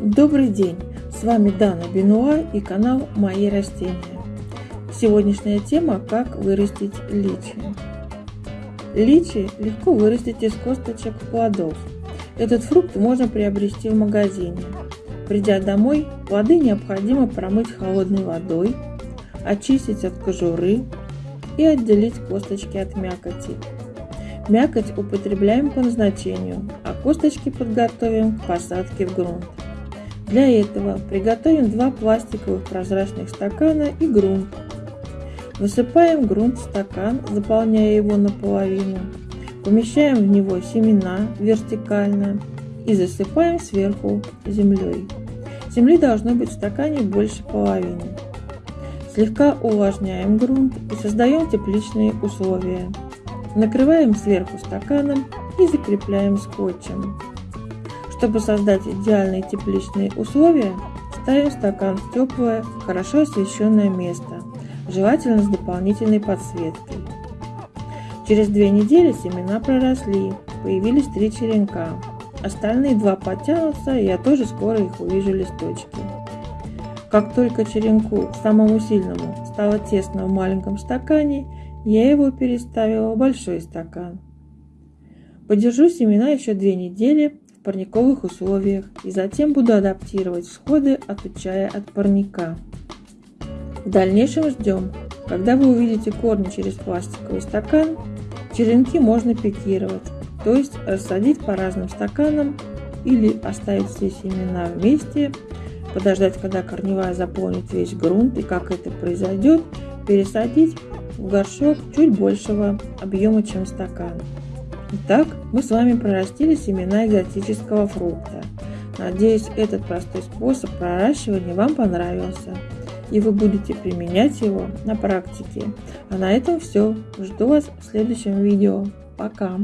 Добрый день! С вами Дана Бенуа и канал Мои растения. Сегодняшняя тема – как вырастить личи. Личи легко вырастить из косточек плодов. Этот фрукт можно приобрести в магазине. Придя домой, плоды необходимо промыть холодной водой, очистить от кожуры и отделить косточки от мякоти. Мякоть употребляем по назначению, а косточки подготовим к посадке в грунт. Для этого приготовим два пластиковых прозрачных стакана и грунт. Высыпаем грунт в стакан, заполняя его наполовину. Помещаем в него семена вертикально и засыпаем сверху землей. Земли должно быть в стакане больше половины. Слегка увлажняем грунт и создаем тепличные условия. Накрываем сверху стаканом и закрепляем скотчем. Чтобы создать идеальные тепличные условия, ставим стакан в теплое, хорошо освещенное место, желательно с дополнительной подсветкой. Через две недели семена проросли, появились три черенка. Остальные два подтянутся, я тоже скоро их увижу листочки. Как только черенку, самому сильному, стало тесно в маленьком стакане, я его переставила в большой стакан. Подержу семена еще две недели парниковых условиях и затем буду адаптировать всходы, отучая от парника. В дальнейшем ждем. Когда вы увидите корни через пластиковый стакан, черенки можно пикировать, то есть рассадить по разным стаканам или оставить все семена вместе, подождать, когда корневая заполнит весь грунт и как это произойдет, пересадить в горшок чуть большего объема, чем стакан. Итак, мы с вами прорастили семена экзотического фрукта. Надеюсь, этот простой способ проращивания вам понравился и вы будете применять его на практике. А на этом все. Жду вас в следующем видео. Пока!